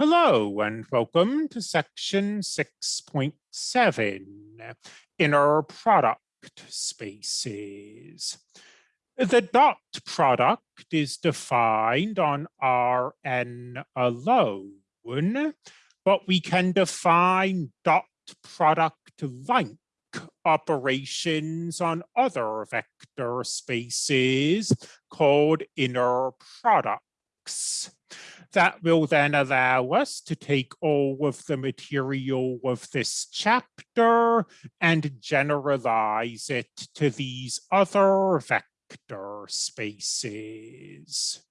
Hello and welcome to section 6.7, inner product spaces. The dot product is defined on Rn alone, but we can define dot product like operations on other vector spaces called inner products that will then allow us to take all of the material of this chapter and generalize it to these other vector spaces.